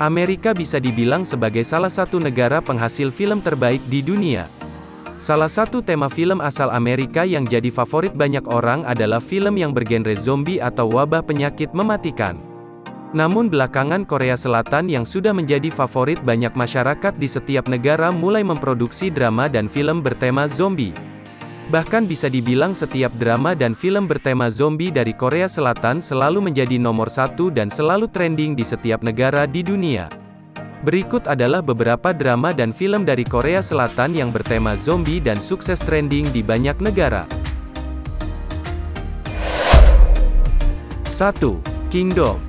Amerika bisa dibilang sebagai salah satu negara penghasil film terbaik di dunia. Salah satu tema film asal Amerika yang jadi favorit banyak orang adalah film yang bergenre zombie atau wabah penyakit mematikan. Namun belakangan Korea Selatan yang sudah menjadi favorit banyak masyarakat di setiap negara mulai memproduksi drama dan film bertema zombie. Bahkan bisa dibilang setiap drama dan film bertema zombie dari Korea Selatan selalu menjadi nomor satu dan selalu trending di setiap negara di dunia. Berikut adalah beberapa drama dan film dari Korea Selatan yang bertema zombie dan sukses trending di banyak negara. 1. Kingdom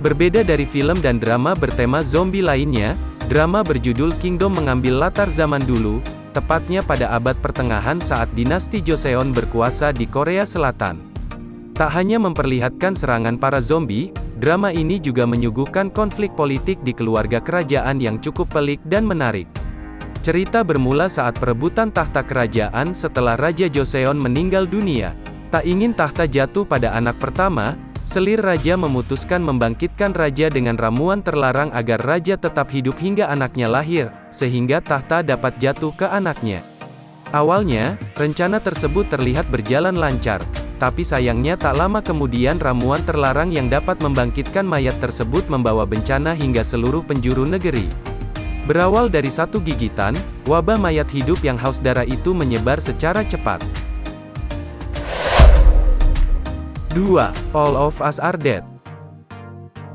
Berbeda dari film dan drama bertema zombie lainnya, drama berjudul Kingdom mengambil latar zaman dulu, tepatnya pada abad pertengahan saat dinasti Joseon berkuasa di Korea Selatan. Tak hanya memperlihatkan serangan para zombie, Drama ini juga menyuguhkan konflik politik di keluarga kerajaan yang cukup pelik dan menarik. Cerita bermula saat perebutan tahta kerajaan setelah Raja Joseon meninggal dunia. Tak ingin tahta jatuh pada anak pertama, selir raja memutuskan membangkitkan raja dengan ramuan terlarang agar raja tetap hidup hingga anaknya lahir, sehingga tahta dapat jatuh ke anaknya. Awalnya, rencana tersebut terlihat berjalan lancar, tapi sayangnya tak lama kemudian ramuan terlarang yang dapat membangkitkan mayat tersebut membawa bencana hingga seluruh penjuru negeri. Berawal dari satu gigitan, wabah mayat hidup yang haus darah itu menyebar secara cepat. 2. All of Us Are Dead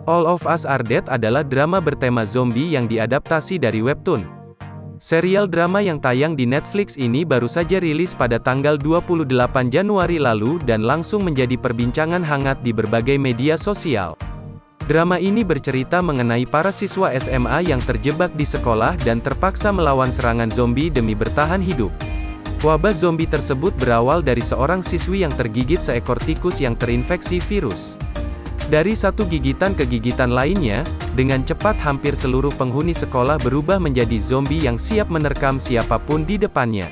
All of Us Are Dead adalah drama bertema zombie yang diadaptasi dari webtoon. Serial drama yang tayang di Netflix ini baru saja rilis pada tanggal 28 Januari lalu dan langsung menjadi perbincangan hangat di berbagai media sosial. Drama ini bercerita mengenai para siswa SMA yang terjebak di sekolah dan terpaksa melawan serangan zombie demi bertahan hidup. Wabah zombie tersebut berawal dari seorang siswi yang tergigit seekor tikus yang terinfeksi virus. Dari satu gigitan ke gigitan lainnya, dengan cepat hampir seluruh penghuni sekolah berubah menjadi zombie yang siap menerkam siapa pun di depannya.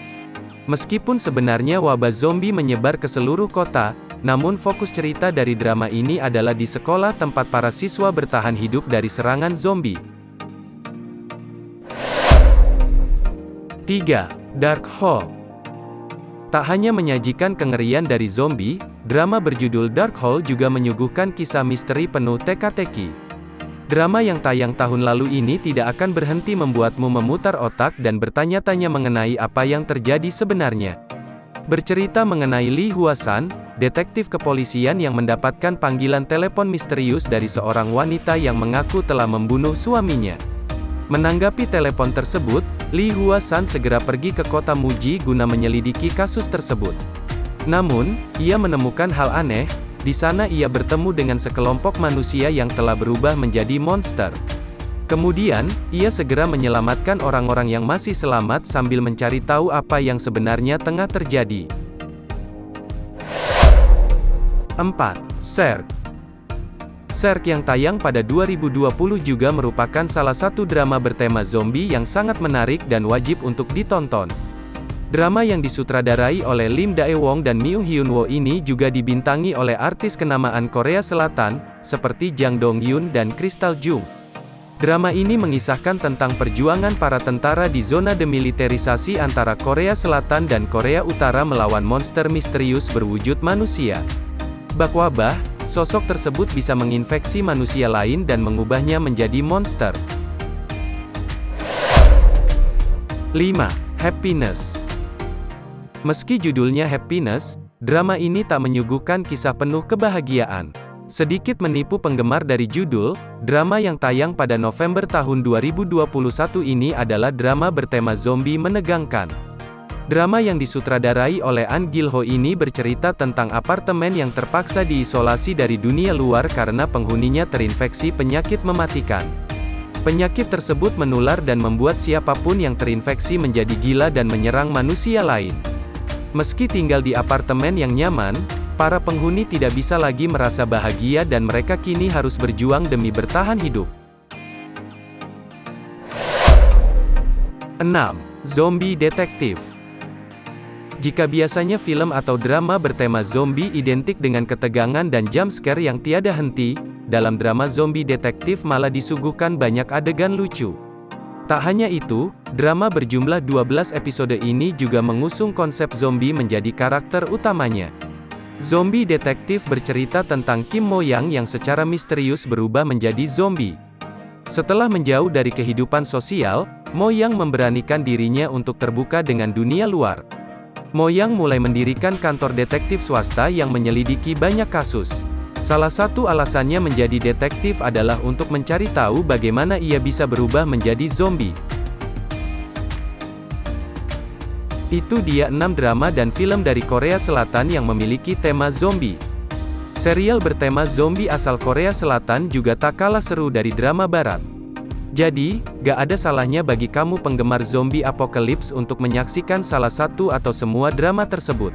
Meskipun sebenarnya wabah zombie menyebar ke seluruh kota, namun fokus cerita dari drama ini adalah di sekolah tempat para siswa bertahan hidup dari serangan zombie. 3. Dark Hole Tak hanya menyajikan kengerian dari zombie, Drama berjudul Dark Hole juga menyuguhkan kisah misteri penuh teka-teki. Drama yang tayang tahun lalu ini tidak akan berhenti membuatmu memutar otak dan bertanya-tanya mengenai apa yang terjadi sebenarnya. Bercerita mengenai Lee Huasan, detektif kepolisian yang mendapatkan panggilan telepon misterius dari seorang wanita yang mengaku telah membunuh suaminya. Menanggapi telepon tersebut, Lee Huasan segera pergi ke kota Muji guna menyelidiki kasus tersebut. Namun, ia menemukan hal aneh, di sana ia bertemu dengan sekelompok manusia yang telah berubah menjadi monster. Kemudian, ia segera menyelamatkan orang-orang yang masih selamat sambil mencari tahu apa yang sebenarnya tengah terjadi. 4. Serk Serk yang tayang pada 2020 juga merupakan salah satu drama bertema zombie yang sangat menarik dan wajib untuk ditonton. Drama yang disutradarai oleh Lim Dae-wong dan Myung Hyun-woo ini juga dibintangi oleh artis kenamaan Korea Selatan, seperti Jang Dong-hyun dan Crystal Jung. Drama ini mengisahkan tentang perjuangan para tentara di zona demilitarisasi antara Korea Selatan dan Korea Utara melawan monster misterius berwujud manusia. Bak wabah, sosok tersebut bisa menginfeksi manusia lain dan mengubahnya menjadi monster. 5. Happiness Meski judulnya Happiness, drama ini tak menyuguhkan kisah penuh kebahagiaan. Sedikit menipu penggemar dari judul, drama yang tayang pada November tahun 2021 ini adalah drama bertema zombie menegangkan. Drama yang disutradarai oleh An Gil-ho ini bercerita tentang apartemen yang terpaksa diisolasi dari dunia luar karena penghuninya terinfeksi penyakit mematikan. Penyakit tersebut menular dan membuat siapa pun yang terinfeksi menjadi gila dan menyerang manusia lain. Meski tinggal di apartemen yang nyaman, para penghuni tidak bisa lagi merasa bahagia dan mereka kini harus berjuang demi bertahan hidup. 6. Zombie Detektif Jika biasanya film atau drama bertema zombie identik dengan ketegangan dan jump scare yang tiada henti, dalam drama zombie detektif malah disuguhkan banyak adegan lucu. Tak hanya itu, drama berjumlah 12 episode ini juga mengusung konsep zombie menjadi karakter utamanya. Zombie detektif bercerita tentang Kim Mo Yang yang secara misterius berubah menjadi zombie. Setelah menjauh dari kehidupan sosial, Mo Yang memberanikan dirinya untuk terbuka dengan dunia luar. Mo Yang mulai mendirikan kantor detektif swasta yang menyelidiki banyak kasus. Salah satu alasannya menjadi detektif adalah untuk mencari tahu bagaimana ia bisa berubah menjadi zombie. Itu dia 6 drama dan film dari Korea Selatan yang memiliki tema zombie. Serial bertema zombie asal Korea Selatan juga tak kalah seru dari drama barat. Jadi, gak ada salahnya bagi kamu penggemar zombie apocalypse untuk menyaksikan salah satu atau semua drama tersebut.